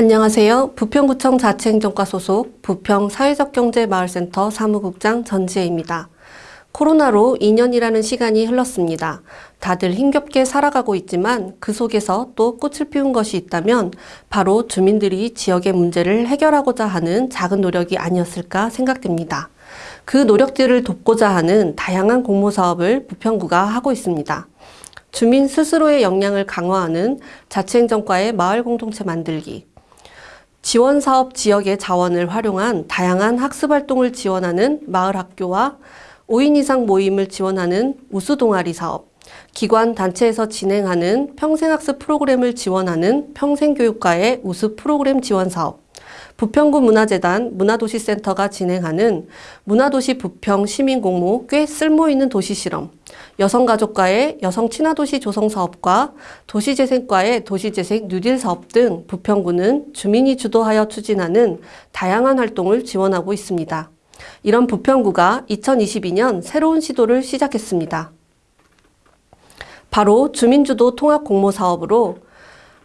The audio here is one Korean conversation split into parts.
안녕하세요. 부평구청 자치행정과 소속 부평 사회적경제마을센터 사무국장 전지혜입니다. 코로나로 2년이라는 시간이 흘렀습니다. 다들 힘겹게 살아가고 있지만 그 속에서 또 꽃을 피운 것이 있다면 바로 주민들이 지역의 문제를 해결하고자 하는 작은 노력이 아니었을까 생각됩니다. 그 노력들을 돕고자 하는 다양한 공모사업을 부평구가 하고 있습니다. 주민 스스로의 역량을 강화하는 자치행정과의 마을 공동체 만들기, 지원사업 지역의 자원을 활용한 다양한 학습활동을 지원하는 마을학교와 5인 이상 모임을 지원하는 우수동아리 사업, 기관 단체에서 진행하는 평생학습 프로그램을 지원하는 평생교육과의 우수 프로그램 지원 사업, 부평구 문화재단 문화도시센터가 진행하는 문화도시 부평 시민공모 꽤 쓸모있는 도시실험, 여성가족과의 여성친화도시 조성사업과 도시재생과의 도시재생 뉴딜 사업 등 부평구는 주민이 주도하여 추진하는 다양한 활동을 지원하고 있습니다. 이런 부평구가 2022년 새로운 시도를 시작했습니다. 바로 주민주도 통합 공모사업으로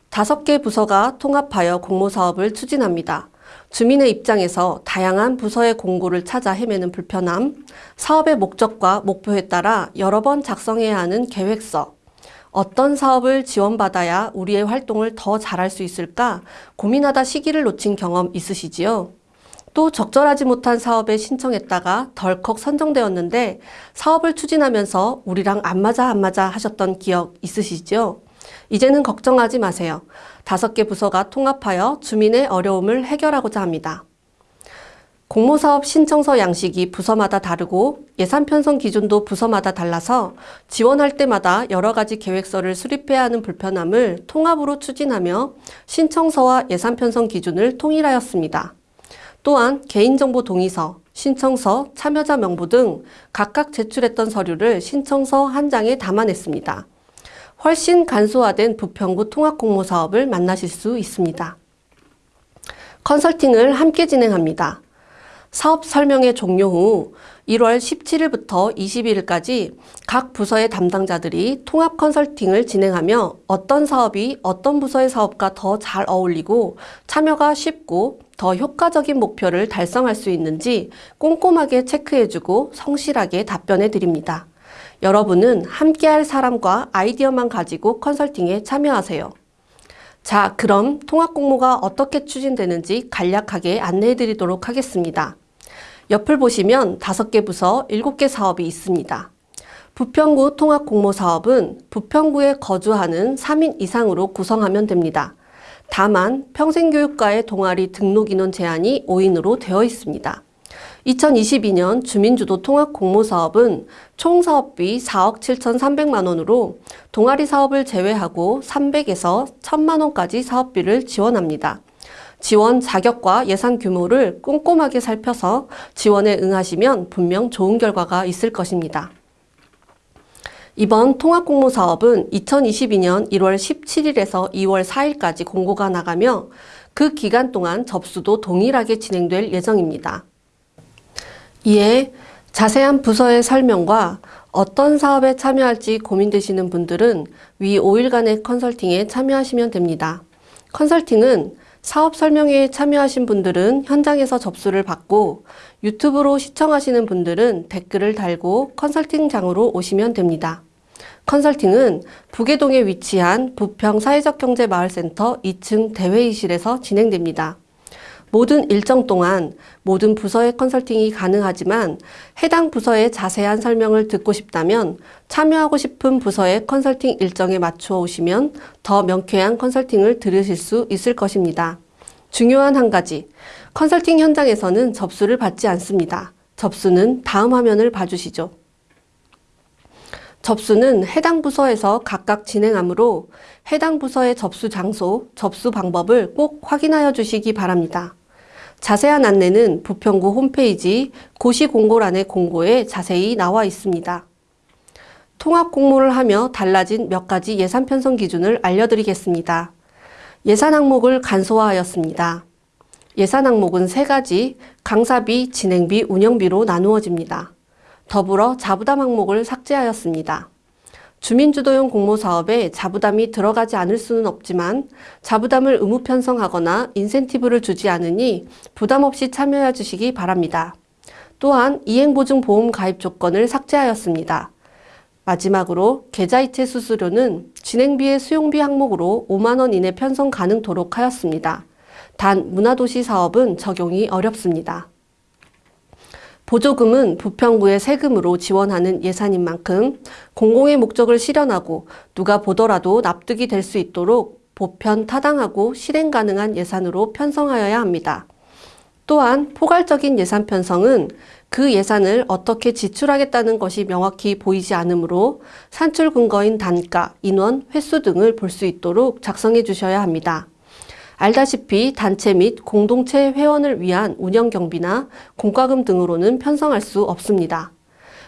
다섯 개 부서가 통합하여 공모사업을 추진합니다. 주민의 입장에서 다양한 부서의 공고를 찾아 헤매는 불편함, 사업의 목적과 목표에 따라 여러 번 작성해야 하는 계획서, 어떤 사업을 지원받아야 우리의 활동을 더 잘할 수 있을까 고민하다 시기를 놓친 경험 있으시지요? 또 적절하지 못한 사업에 신청했다가 덜컥 선정되었는데 사업을 추진하면서 우리랑 안 맞아 안 맞아 하셨던 기억 있으시죠? 이제는 걱정하지 마세요. 다섯 개 부서가 통합하여 주민의 어려움을 해결하고자 합니다. 공모사업 신청서 양식이 부서마다 다르고 예산 편성 기준도 부서마다 달라서 지원할 때마다 여러 가지 계획서를 수립해야 하는 불편함을 통합으로 추진하며 신청서와 예산 편성 기준을 통일하였습니다. 또한 개인정보 동의서, 신청서, 참여자 명부 등 각각 제출했던 서류를 신청서 한 장에 담아냈습니다. 훨씬 간소화된 부평구 통합공모 사업을 만나실 수 있습니다. 컨설팅을 함께 진행합니다. 사업 설명회 종료 후 1월 17일부터 22일까지 각 부서의 담당자들이 통합 컨설팅을 진행하며 어떤 사업이 어떤 부서의 사업과 더 잘 어울리고 참여가 쉽고 더 효과적인 목표를 달성할 수 있는지 꼼꼼하게 체크해주고 성실하게 답변해 드립니다. 여러분은 함께할 사람과 아이디어만 가지고 컨설팅에 참여하세요. 자, 그럼 통합 공모가 어떻게 추진되는지 간략하게 안내해 드리도록 하겠습니다. 옆을 보시면 5개 부서 7개 사업이 있습니다. 부평구 통합 공모 사업은 부평구에 거주하는 3인 이상으로 구성하면 됩니다. 다만 평생교육과의 동아리 등록 인원 제한이 5인으로 되어 있습니다. 2022년 주민주도 통합 공모사업은 총 사업비 4억 7,300만 원으로 동아리 사업을 제외하고 300에서 1,000만 원까지 사업비를 지원합니다. 지원 자격과 예산 규모를 꼼꼼하게 살펴서 지원에 응하시면 분명 좋은 결과가 있을 것입니다. 이번 통합공모 사업은 2022년 1월 17일에서 2월 4일까지 공고가 나가며 그 기간 동안 접수도 동일하게 진행될 예정입니다. 이에 자세한 부서의 설명과 어떤 사업에 참여할지 고민되시는 분들은 위 5일간의 컨설팅에 참여하시면 됩니다. 컨설팅은 사업 설명회에 참여하신 분들은 현장에서 접수를 받고 유튜브로 시청하시는 분들은 댓글을 달고 컨설팅장으로 오시면 됩니다. 컨설팅은 부계동에 위치한 부평 사회적 경제 마을센터 2층 대회의실에서 진행됩니다. 모든 일정 동안 모든 부서의 컨설팅이 가능하지만 해당 부서의 자세한 설명을 듣고 싶다면 참여하고 싶은 부서의 컨설팅 일정에 맞추어 오시면 더 명쾌한 컨설팅을 들으실 수 있을 것입니다. 중요한 한 가지, 컨설팅 현장에서는 접수를 받지 않습니다. 접수는 다음 화면을 봐주시죠. 접수는 해당 부서에서 각각 진행하므로 해당 부서의 접수 장소, 접수 방법을 꼭 확인하여 주시기 바랍니다. 자세한 안내는 부평구 홈페이지 고시공고란의 공고에 자세히 나와 있습니다. 통합 공모를 하며 달라진 몇 가지 예산 편성 기준을 알려드리겠습니다. 예산 항목을 간소화하였습니다. 예산 항목은 세 가지 강사비, 진행비, 운영비로 나누어집니다. 더불어 자부담 항목을 삭제하였습니다. 주민주도형 공모사업에 자부담이 들어가지 않을 수는 없지만 자부담을 의무 편성하거나 인센티브를 주지 않으니 부담 없이 참여해 주시기 바랍니다. 또한 이행보증보험 가입 조건을 삭제하였습니다. 마지막으로 계좌이체 수수료는 진행비의 수용비 항목으로 5만원 이내 편성 가능도록 하였습니다. 단 문화도시 사업은 적용이 어렵습니다. 보조금은 부평구의 세금으로 지원하는 예산인 만큼 공공의 목적을 실현하고 누가 보더라도 납득이 될 수 있도록 보편 타당하고 실행 가능한 예산으로 편성하여야 합니다. 또한 포괄적인 예산 편성은 그 예산을 어떻게 지출하겠다는 것이 명확히 보이지 않으므로 산출 근거인 단가, 인원, 횟수 등을 볼 수 있도록 작성해 주셔야 합니다. 알다시피 단체 및 공동체 회원을 위한 운영 경비나 공과금 등으로는 편성할 수 없습니다.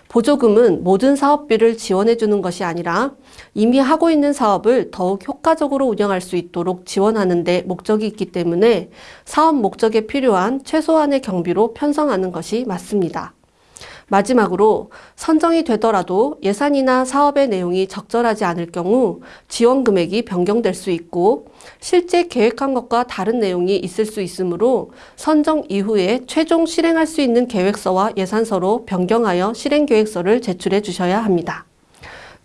보조금은 모든 사업비를 지원해 주는 것이 아니라 이미 하고 있는 사업을 더욱 효과적으로 운영할 수 있도록 지원하는 데 목적이 있기 때문에 사업 목적에 필요한 최소한의 경비로 편성하는 것이 맞습니다. 마지막으로 선정이 되더라도 예산이나 사업의 내용이 적절하지 않을 경우 지원 금액이 변경될 수 있고 실제 계획한 것과 다른 내용이 있을 수 있으므로 선정 이후에 최종 실행할 수 있는 계획서와 예산서로 변경하여 실행계획서를 제출해 주셔야 합니다.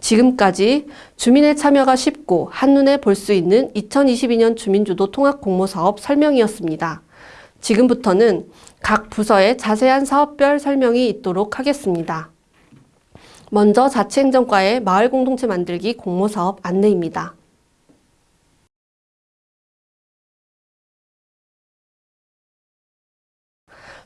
지금까지 주민의 참여가 쉽고 한눈에 볼 수 있는 2022년 주민주도 통합 공모사업 설명이었습니다. 지금부터는 각 부서의 자세한 사업별 설명이 있도록 하겠습니다. 먼저 자치행정과의 마을공동체 만들기 공모사업 안내입니다.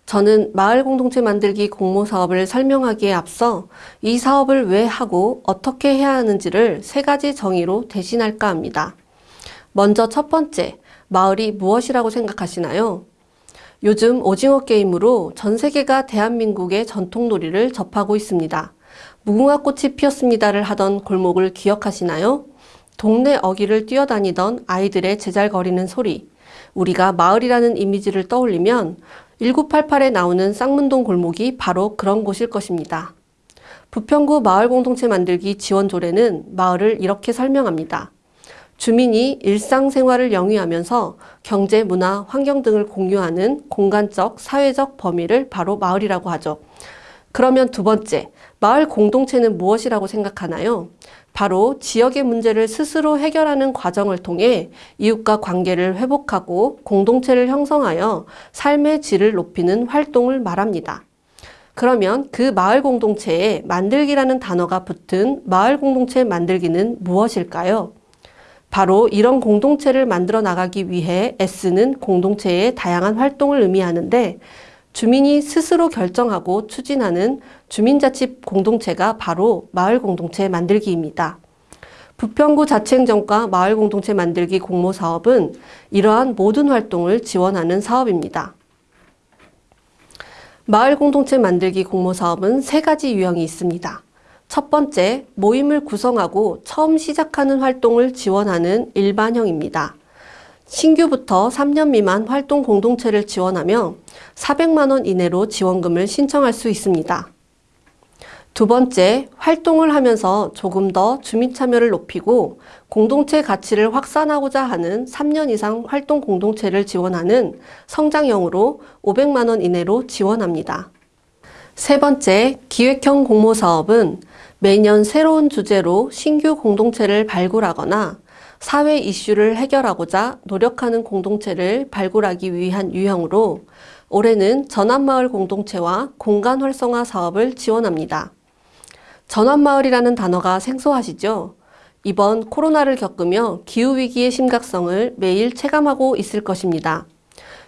저는 마을 공동체 만들기 공모 사업을 설명하기에 앞서 이 사업을 왜 하고 어떻게 해야 하는지를 세 가지 정의로 대신할까 합니다. 먼저 첫 번째, 마을이 무엇이라고 생각하시나요? 요즘 오징어 게임으로 전 세계가 대한민국의 전통놀이를 접하고 있습니다. 무궁화꽃이 피었습니다를 하던 골목을 기억하시나요? 동네 어귀를 뛰어다니던 아이들의 제잘거리는 소리, 우리가 마을이라는 이미지를 떠올리면 1988에 나오는 쌍문동 골목이 바로 그런 곳일 것입니다. 부평구 마을공동체 만들기 지원조례는 마을을 이렇게 설명합니다. 주민이 일상생활을 영위하면서 경제, 문화, 환경 등을 공유하는 공간적, 사회적 범위를 바로 마을이라고 하죠. 그러면 두 번째, 마을 공동체는 무엇이라고 생각하나요? 바로 지역의 문제를 스스로 해결하는 과정을 통해 이웃과 관계를 회복하고 공동체를 형성하여 삶의 질을 높이는 활동을 말합니다. 그러면 그 마을 공동체에 만들기라는 단어가 붙은 마을 공동체 만들기는 무엇일까요? 바로 이런 공동체를 만들어 나가기 위해 애쓰는 공동체의 다양한 활동을 의미하는데 주민이 스스로 결정하고 추진하는 주민자치 공동체가 바로 마을 공동체 만들기입니다. 부평구 자치행정과 마을 공동체 만들기 공모 사업은 이러한 모든 활동을 지원하는 사업입니다. 마을 공동체 만들기 공모 사업은 세 가지 유형이 있습니다. 첫 번째, 모임을 구성하고 처음 시작하는 활동을 지원하는 일반형입니다. 신규부터 3년 미만 활동 공동체를 지원하며 400만원 이내로 지원금을 신청할 수 있습니다. 두 번째, 활동을 하면서 조금 더 주민 참여를 높이고 공동체 가치를 확산하고자 하는 3년 이상 활동 공동체를 지원하는 성장형으로 500만원 이내로 지원합니다. 세 번째, 기획형 공모사업은 매년 새로운 주제로 신규 공동체를 발굴하거나 사회 이슈를 해결하고자 노력하는 공동체를 발굴하기 위한 유형으로 올해는 전환마을 공동체와 공간 활성화 사업을 지원합니다. 전환마을이라는 단어가 생소하시죠? 이번 코로나를 겪으며 기후위기의 심각성을 매일 체감하고 있을 것입니다.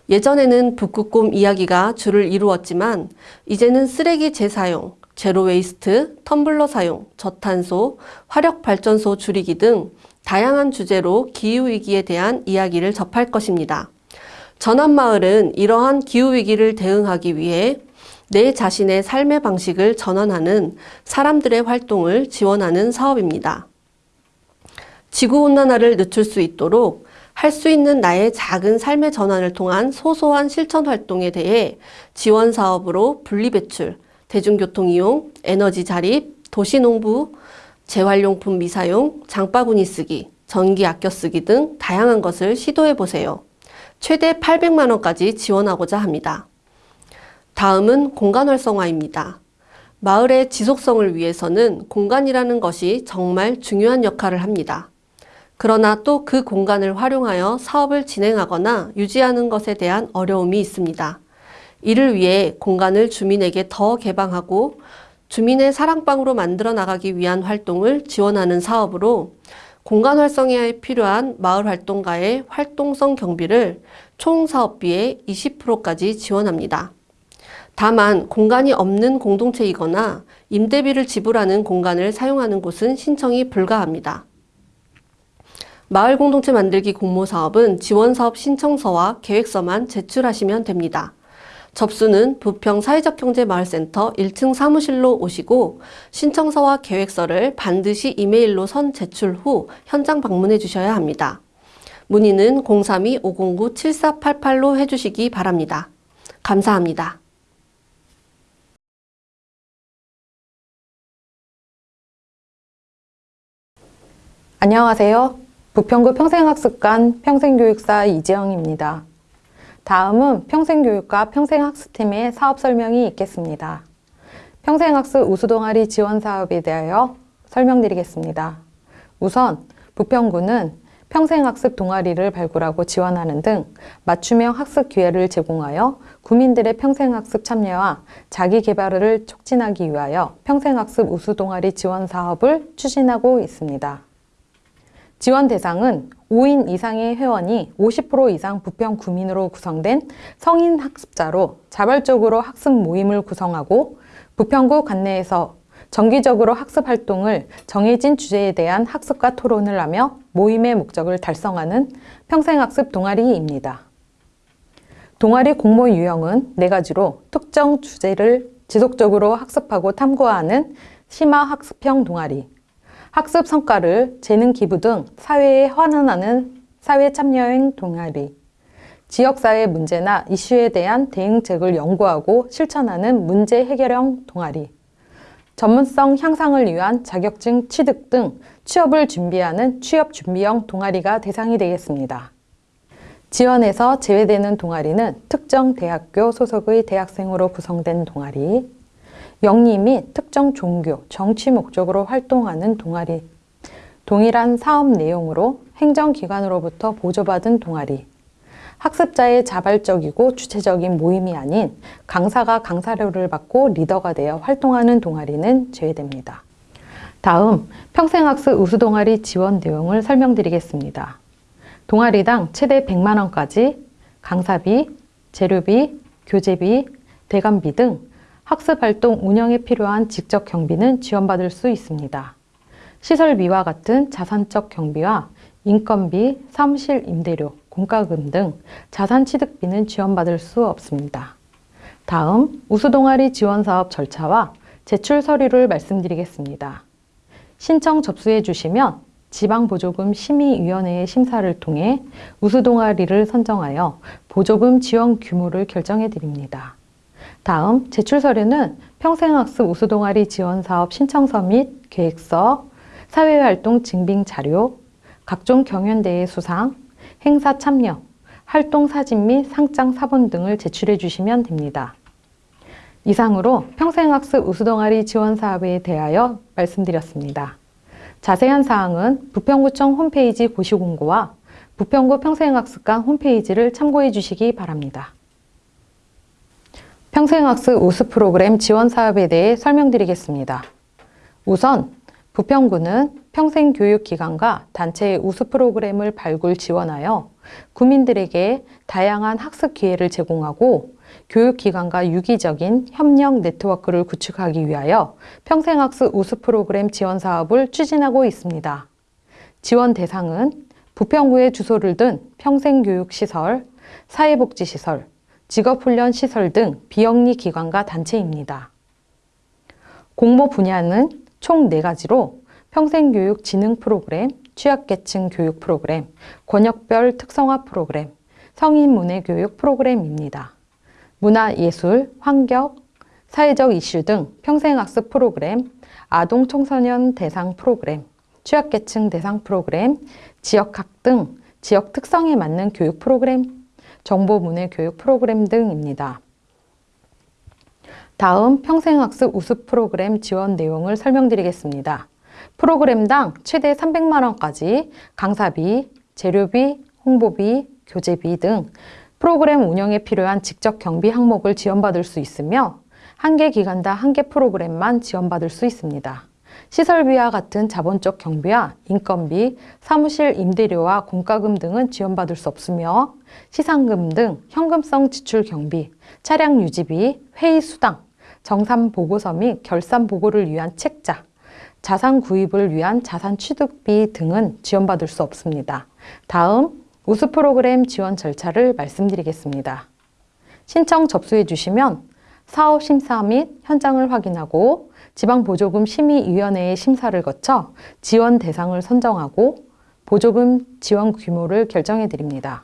예전에는 북극곰 이야기가 주를 이루었지만 이제는 쓰레기 재사용, 제로웨이스트, 텀블러 사용, 저탄소, 화력발전소 줄이기 등 다양한 주제로 기후위기에 대한 이야기를 접할 것입니다. 전환마을은 이러한 기후위기를 대응하기 위해 내 자신의 삶의 방식을 전환하는 사람들의 활동을 지원하는 사업입니다. 지구온난화를 늦출 수 있도록 할 수 있는 나의 작은 삶의 전환을 통한 소소한 실천 활동에 대해 지원 사업으로 분리배출, 대중교통 이용, 에너지 자립, 도시농부, 재활용품 미사용, 장바구니 쓰기, 전기 아껴 쓰기 등 다양한 것을 시도해 보세요. 최대 800만 원까지 지원하고자 합니다. 다음은 공간 활성화입니다. 마을의 지속성을 위해서는 공간이라는 것이 정말 중요한 역할을 합니다. 그러나 또 그 공간을 활용하여 사업을 진행하거나 유지하는 것에 대한 어려움이 있습니다. 이를 위해 공간을 주민에게 더 개방하고 주민의 사랑방으로 만들어 나가기 위한 활동을 지원하는 사업으로 공간 활성화에 필요한 마을 활동가의 활동성 경비를 총 사업비의 20%까지 지원합니다. 다만 공간이 없는 공동체이거나 임대비를 지불하는 공간을 사용하는 곳은 신청이 불가합니다. 마을 공동체 만들기 공모 사업은 지원 사업 신청서와 계획서만 제출하시면 됩니다. 접수는 부평 사회적경제마을센터 1층 사무실로 오시고 신청서와 계획서를 반드시 이메일로 선 제출 후 현장 방문해 주셔야 합니다. 문의는 032-509-7488로 해주시기 바랍니다. 감사합니다. 안녕하세요. 부평구 평생학습관 평생교육사 이지영입니다. 다음은 평생교육과 평생학습팀의 사업 설명이 있겠습니다. 평생학습 우수동아리 지원 사업에 대하여 설명드리겠습니다. 우선 부평구는 평생학습 동아리를 발굴하고 지원하는 등 맞춤형 학습 기회를 제공하여 구민들의 평생학습 참여와 자기개발을 촉진하기 위하여 평생학습 우수동아리 지원 사업을 추진하고 있습니다. 지원 대상은 5인 이상의 회원이 50% 이상 부평 구민으로 구성된 성인 학습자로 자발적으로 학습 모임을 구성하고 부평구 관내에서 정기적으로 학습 활동을 정해진 주제에 대한 학습과 토론을 하며 모임의 목적을 달성하는 평생학습 동아리입니다. 동아리 공모 유형은 네 가지로 특정 주제를 지속적으로 학습하고 탐구하는 심화 학습형 동아리, 학습 성과를 재능 기부 등 사회에 환원하는 사회 참여형 동아리, 지역사회 문제나 이슈에 대한 대응책을 연구하고 실천하는 문제 해결형 동아리, 전문성 향상을 위한 자격증 취득 등 취업을 준비하는 취업 준비형 동아리가 대상이 되겠습니다. 지원에서 제외되는 동아리는 특정 대학교 소속의 대학생으로 구성된 동아리, 영리 및 특정 종교, 정치 목적으로 활동하는 동아리, 동일한 사업 내용으로 행정기관으로부터 보조받은 동아리, 학습자의 자발적이고 주체적인 모임이 아닌 강사가 강사료를 받고 리더가 되어 활동하는 동아리는 제외됩니다. 다음 평생학습 우수동아리 지원 내용을 설명드리겠습니다. 동아리당 최대 100만원까지 강사비, 재료비, 교재비, 대관비 등 학습 활동 운영에 필요한 직접 경비는 지원받을 수 있습니다. 시설비와 같은 자산적 경비와 인건비, 사무실 임대료, 공과금 등 자산 취득비는 지원받을 수 없습니다. 다음 우수동아리 지원사업 절차와 제출 서류를 말씀드리겠습니다. 신청 접수해 주시면 지방보조금 심의위원회의 심사를 통해 우수동아리를 선정하여 보조금 지원 규모를 결정해 드립니다. 다음 제출 서류는 평생학습 우수동아리 지원사업 신청서 및 계획서, 사회활동 증빙 자료, 각종 경연대회 수상, 행사 참여, 활동 사진 및 상장 사본 등을 제출해 주시면 됩니다. 이상으로 평생학습 우수동아리 지원 사업에 대하여 말씀드렸습니다. 자세한 사항은 부평구청 홈페이지 고시공고와 부평구 평생학습관 홈페이지를 참고해 주시기 바랍니다. 평생학습 우수 프로그램 지원 사업에 대해 설명드리겠습니다. 우선 부평구는 평생교육기관과 단체의 우수 프로그램을 발굴 지원하여 구민들에게 다양한 학습 기회를 제공하고 교육기관과 유기적인 협력 네트워크를 구축하기 위하여 평생학습 우수 프로그램 지원 사업을 추진하고 있습니다. 지원 대상은 부평구의 주소를 둔 평생교육시설, 사회복지시설, 직업훈련 시설 등 비영리 기관과 단체입니다. 공모 분야는 총 4가지로 평생교육 진흥 프로그램, 취약계층 교육 프로그램, 권역별 특성화 프로그램, 성인 문해 교육 프로그램입니다. 문화, 예술, 환경, 사회적 이슈 등 평생학습 프로그램, 아동 청소년 대상 프로그램, 취약계층 대상 프로그램, 지역학 등 지역 특성에 맞는 교육 프로그램, 정보문해 교육 프로그램 등입니다. 다음 평생학습 우수 프로그램 지원 내용을 설명드리겠습니다. 프로그램당 최대 300만 원까지 강사비, 재료비, 홍보비, 교재비 등 프로그램 운영에 필요한 직접 경비 항목을 지원받을 수 있으며 한 개 기간당 한 개 프로그램만 지원받을 수 있습니다. 시설비와 같은 자본적 경비와 인건비, 사무실 임대료와 공과금 등은 지원받을 수 없으며 시상금 등 현금성 지출 경비, 차량 유지비, 회의 수당, 정산 보고서 및 결산 보고를 위한 책자, 자산 구입을 위한 자산 취득비 등은 지원받을 수 없습니다. 다음 우수 프로그램 지원 절차를 말씀드리겠습니다. 신청 접수해 주시면 사업 심사 및 현장을 확인하고 지방보조금 심의위원회의 심사를 거쳐 지원 대상을 선정하고 보조금 지원 규모를 결정해 드립니다.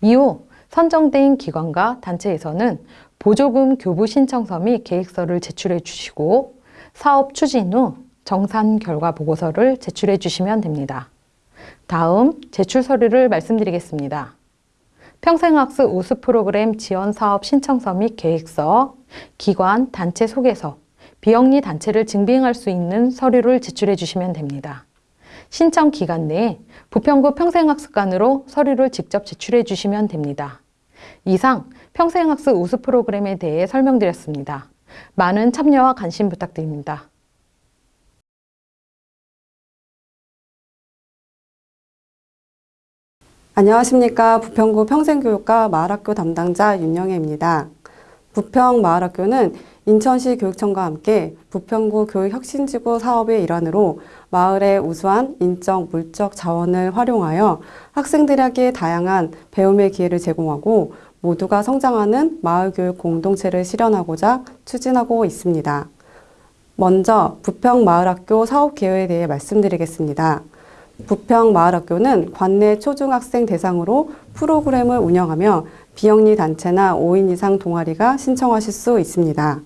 이후 선정된 기관과 단체에서는 보조금 교부 신청서 및 계획서를 제출해 주시고 사업 추진 후 정산 결과 보고서를 제출해 주시면 됩니다. 다음 제출 서류를 말씀드리겠습니다. 평생학습 우수 프로그램 지원 사업 신청서 및 계획서, 기관, 단체 소개서, 비영리 단체를 증빙할 수 있는 서류를 제출해 주시면 됩니다. 신청 기간 내에 부평구 평생학습관으로 서류를 직접 제출해 주시면 됩니다. 이상 평생학습 우수 프로그램에 대해 설명드렸습니다. 많은 참여와 관심 부탁드립니다. 안녕하십니까. 부평구 평생교육과 마을학교 담당자 윤영애입니다. 부평 마을학교는 인천시 교육청과 함께 부평구 교육혁신지구 사업의 일환으로 마을의 우수한 인적, 물적 자원을 활용하여 학생들에게 다양한 배움의 기회를 제공하고 모두가 성장하는 마을교육 공동체를 실현하고자 추진하고 있습니다. 먼저 부평마을학교 사업계획에 대해 말씀드리겠습니다. 부평마을학교는 관내 초중학생 대상으로 프로그램을 운영하며 비영리 단체나 5인 이상 동아리가 신청하실 수 있습니다.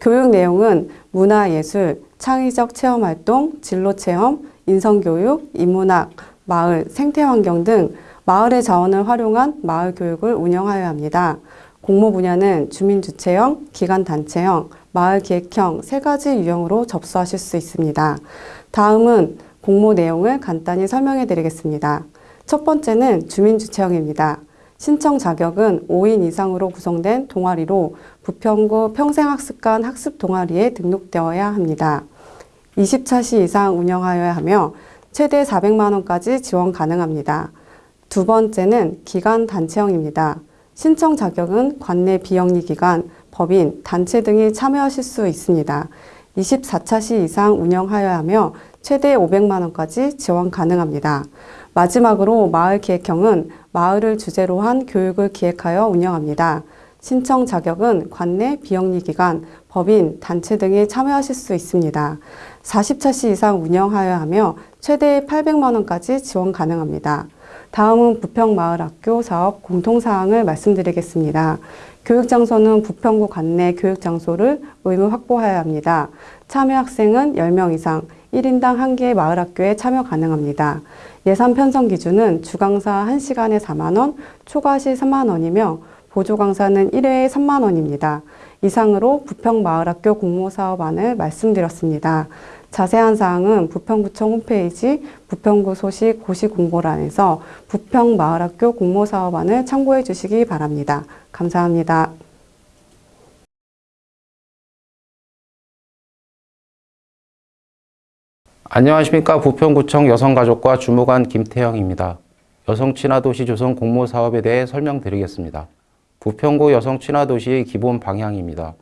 교육 내용은 문화예술, 창의적 체험활동, 진로체험, 인성교육, 인문학, 마을, 생태환경 등 마을의 자원을 활용한 마을 교육을 운영하여야 합니다. 공모 분야는 주민주체형, 기관단체형, 마을기획형 세 가지 유형으로 접수하실 수 있습니다. 다음은 공모 내용을 간단히 설명해 드리겠습니다. 첫 번째는 주민주체형입니다. 신청 자격은 5인 이상으로 구성된 동아리로 부평구 평생학습관 학습 동아리에 등록되어야 합니다. 20차 시 이상 운영하여야 하며 최대 400만 원까지 지원 가능합니다. 두 번째는 기관 단체형입니다. 신청 자격은 관내 비영리 기관, 법인, 단체 등이 참여하실 수 있습니다. 24차 시 이상 운영하여야 하며 최대 500만 원까지 지원 가능합니다. 마지막으로 마을 기획형은 마을을 주제로 한 교육을 기획하여 운영합니다. 신청 자격은 관내 비영리 기관, 법인, 단체 등이 참여하실 수 있습니다. 40차시 이상 운영하여야 하며 최대 800만 원까지 지원 가능합니다. 다음은 부평마을학교 사업 공통사항을 말씀드리겠습니다. 교육장소는 부평구 관내 교육장소를 의무 확보하여야 합니다. 참여 학생은 10명 이상, 1인당 1개의 마을학교에 참여 가능합니다. 예산 편성 기준은 주강사 1시간에 4만원, 초과시 3만원이며 보조강사는 1회에 3만원입니다. 이상으로 부평마을학교 공모사업안을 말씀드렸습니다. 자세한 사항은 부평구청 홈페이지 부평구 소식 고시 공고란에서 부평마을학교 공모사업안을 참고해 주시기 바랍니다. 감사합니다. 안녕하십니까 부평구청 여성가족과 주무관 김태영입니다. 여성친화도시 조성 공모 사업에 대해 설명드리겠습니다. 부평구 여성친화도시의 기본 방향입니다.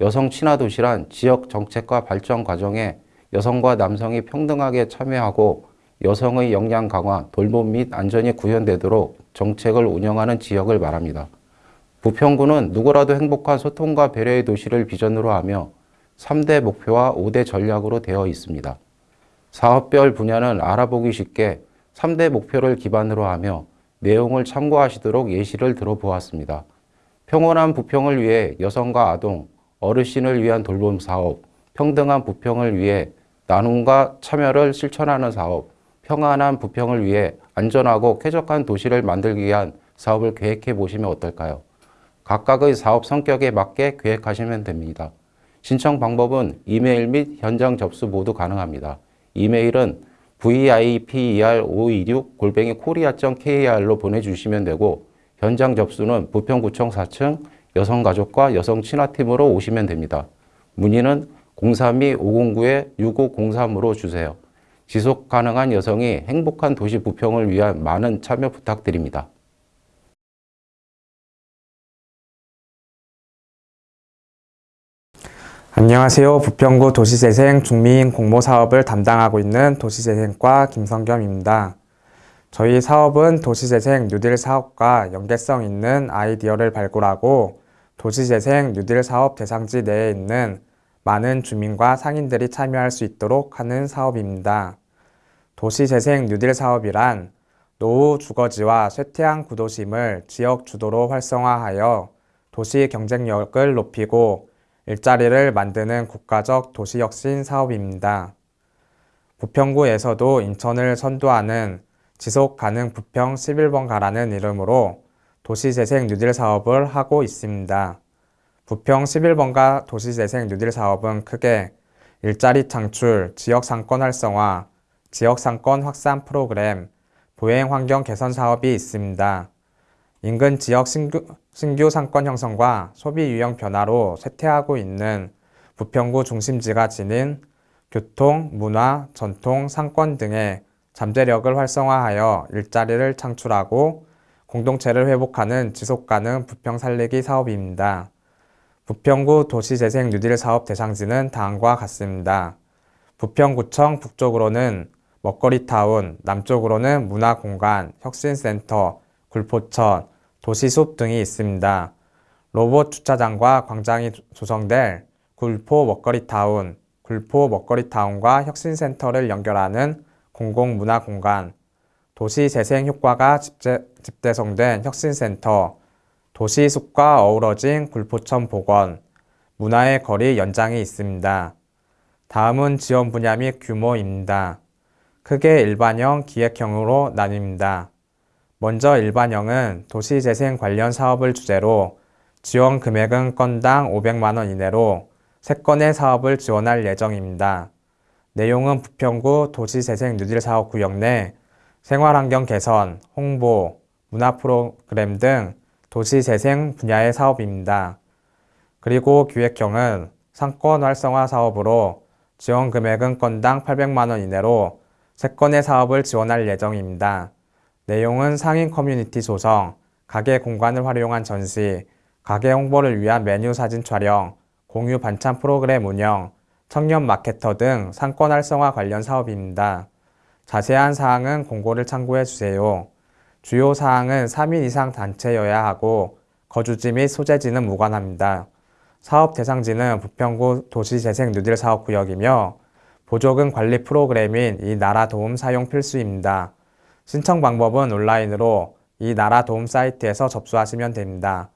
여성친화도시란 지역 정책과 발전 과정에 여성과 남성이 평등하게 참여하고 여성의 역량 강화, 돌봄 및 안전이 구현되도록 정책을 운영하는 지역을 말합니다. 부평구는 누구라도 행복한 소통과 배려의 도시를 비전으로 하며 3대 목표와 5대 전략으로 되어 있습니다. 사업별 분야는 알아보기 쉽게 3대 목표를 기반으로 하며 내용을 참고하시도록 예시를 들어보았습니다. 평온한 부평을 위해 여성과 아동, 어르신을 위한 돌봄 사업, 평등한 부평을 위해 나눔과 참여를 실천하는 사업, 평안한 부평을 위해 안전하고 쾌적한 도시를 만들기 위한 사업을 계획해 보시면 어떨까요? 각각의 사업 성격에 맞게 계획하시면 됩니다. 신청 방법은 이메일 및 현장 접수 모두 가능합니다. 이메일은 viper526 골뱅이 코리아.kr로 보내주시면 되고 현장 접수는 부평구청 4층 여성가족과 여성친화팀으로 오시면 됩니다. 문의는 032-509-6503으로 주세요. 지속 가능한 여성이 행복한 도시 부평을 위한 많은 참여 부탁드립니다. 안녕하세요. 부평구 도시재생 중민 공모 사업을 담당하고 있는 도시재생과 김성겸입니다. 저희 사업은 도시재생 뉴딜 사업과 연계성 있는 아이디어를 발굴하고 도시재생 뉴딜 사업 대상지 내에 있는 많은 주민과 상인들이 참여할 수 있도록 하는 사업입니다. 도시재생 뉴딜 사업이란 노후 주거지와 쇠퇴한 구도심을 지역 주도로 활성화하여 도시 경쟁력을 높이고 일자리를 만드는 국가적 도시혁신 사업입니다. 부평구에서도 인천을 선도하는 지속가능 부평 11번 가라는 이름으로 도시재생 뉴딜 사업을 하고 있습니다. 부평 11번가 도시재생 뉴딜 사업은 크게 일자리 창출, 지역상권 활성화, 지역상권 확산 프로그램, 보행 환경 개선 사업이 있습니다. 인근 지역 신규, 신규 상권 형성과 소비 유형 변화로 쇠퇴하고 있는 부평구 중심지가 지닌 교통, 문화, 전통, 상권 등의 잠재력을 활성화하여 일자리를 창출하고 공동체를 회복하는 지속가능 부평 살리기 사업입니다. 부평구 도시재생 뉴딜 사업 대상지는 다음과 같습니다. 부평구청 북쪽으로는 먹거리타운, 남쪽으로는 문화공간, 혁신센터, 굴포천, 도시숲 등이 있습니다. 로봇 주차장과 광장이 조성될 굴포 먹거리타운, 굴포 먹거리타운과 혁신센터를 연결하는 공공문화공간, 도시 재생 효과가 집재, 집대 성된 혁신센터, 도시숲과 어우러진 굴포천 복원, 문화의 거리 연장이 있습니다. 다음은 지원 분야 및 규모입니다. 크게 일반형, 기획형으로 나뉩니다. 먼저 일반형은 도시재생 관련 사업을 주제로 지원 금액은 건당 500만원 이내로 3건의 사업을 지원할 예정입니다. 내용은 부평구 도시재생 뉴딜 사업 구역 내 생활환경 개선, 홍보, 문화 프로그램 등 도시재생 분야의 사업입니다. 그리고 기획형은 상권 활성화 사업으로 지원 금액은 건당 800만원 이내로 3건의 사업을 지원할 예정입니다. 내용은 상인 커뮤니티 조성, 가게 공간을 활용한 전시, 가게 홍보를 위한 메뉴 사진 촬영, 공유 반찬 프로그램 운영, 청년 마케터 등 상권 활성화 관련 사업입니다. 자세한 사항은 공고를 참고해 주세요. 주요 사항은 3인 이상 단체여야 하고 거주지 및 소재지는 무관합니다. 사업 대상지는 부평구 도시재생 뉴딜 사업구역이며 보조금 관리 프로그램인 이 나라 도움 사용 필수입니다. 신청 방법은 온라인으로 이 나라 도움 사이트에서 접수하시면 됩니다.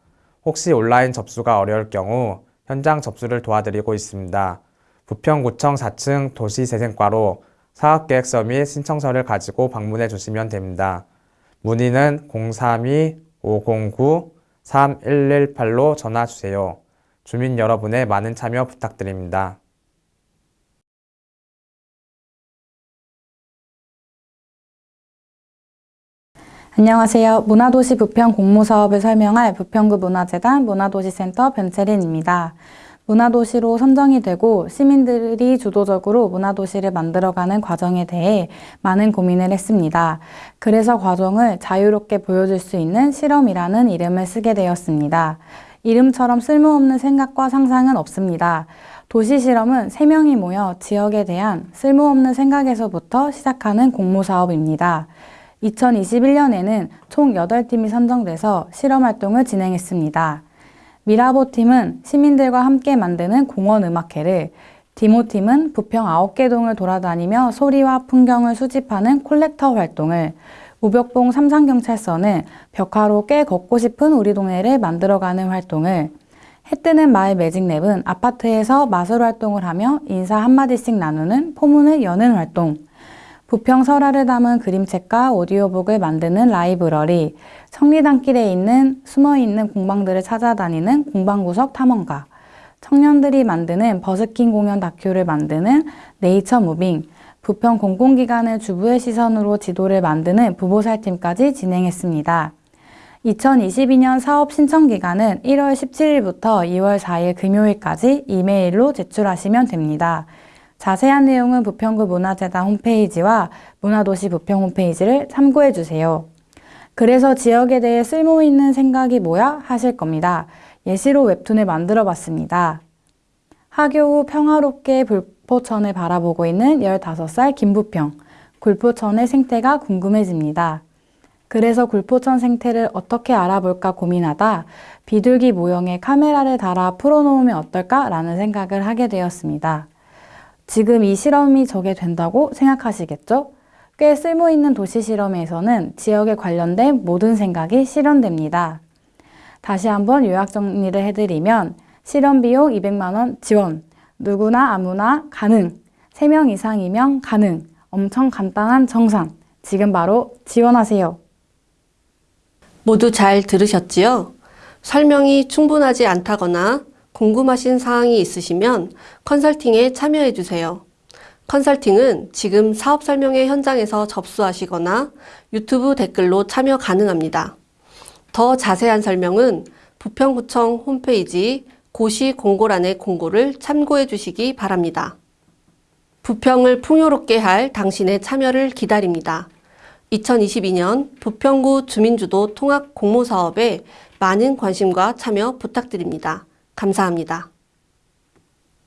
혹시 온라인 접수가 어려울 경우 현장 접수를 도와드리고 있습니다. 부평구청 4층 도시재생과로 사업계획서 및 신청서를 가지고 방문해 주시면 됩니다. 문의는 032-509-3118로 전화 주세요. 주민 여러분의 많은 참여 부탁드립니다. 안녕하세요. 문화도시 부평 공모사업을 설명할 부평구 문화재단 문화도시센터 변채린입니다. 문화도시로 선정이 되고 시민들이 주도적으로 문화도시를 만들어가는 과정에 대해 많은 고민을 했습니다. 그래서 과정을 자유롭게 보여줄 수 있는 실험이라는 이름을 쓰게 되었습니다. 이름처럼 쓸모없는 생각과 상상은 없습니다. 도시 실험은 3명이 모여 지역에 대한 쓸모없는 생각에서부터 시작하는 공모사업입니다. 2021년에는 총 8팀이 선정돼서 실험 활동을 진행했습니다. 미라보 팀은 시민들과 함께 만드는 공원 음악회를, 디모 팀은 부평 9개 동을 돌아다니며 소리와 풍경을 수집하는 콜렉터 활동을, 우벽봉 삼산경찰서는 벽화로 꽤 걷고 싶은 우리 동네를 만들어가는 활동을, 해뜨는 마을 매직랩은 아파트에서 마술 활동을 하며 인사 한마디씩 나누는 포문을 여는 활동. 부평 설화를 담은 그림책과 오디오북을 만드는 라이브러리. 청리단길에 있는 숨어있는 공방들을 찾아다니는 공방구석 탐험가. 청년들이 만드는 버스킹 공연 다큐를 만드는 네이처 무빙. 부평 공공기관을 주부의 시선으로 지도를 만드는 부보살팀까지 진행했습니다. 2022년 사업 신청 기간은 1월 17일부터 2월 4일 금요일까지 이메일로 제출하시면 됩니다. 자세한 내용은 부평구 문화재단 홈페이지와 문화도시 부평 홈페이지를 참고해 주세요. 그래서 지역에 대해 쓸모 있는 생각이 뭐야 하실 겁니다. 예시로 웹툰을 만들어 봤습니다. 하교 후 평화롭게 불포천을 바라보고 있는 15살 김부평. 굴포천의 생태가 궁금해집니다. 그래서 굴포천 생태를 어떻게 알아볼까 고민하다 비둘기 모형에 카메라를 달아 풀어놓으면 어떨까 라는 생각을 하게 되었습니다. 지금 이 실험이 저게 된다고 생각하시겠죠? 꽤 쓸모있는 도시 실험에서는 지역에 관련된 모든 생각이 실현됩니다. 다시 한번 요약 정리를 해드리면 실험 비용 200만원 지원, 누구나 아무나 가능, 3명 이상이면 가능, 엄청 간단한 정산, 지금 바로 지원하세요. 모두 잘 들으셨지요? 설명이 충분하지 않다거나 궁금하신 사항이 있으시면 컨설팅에 참여해 주세요. 컨설팅은 지금 사업 설명회 현장에서 접수하시거나 유튜브 댓글로 참여 가능합니다. 더 자세한 설명은 부평구청 홈페이지 고시 공고란의 공고를 참고해 주시기 바랍니다. 부평을 풍요롭게 할 당신의 참여를 기다립니다. 2022년 부평구 주민주도 통합 공모사업에 많은 관심과 참여 부탁드립니다. 감사합니다.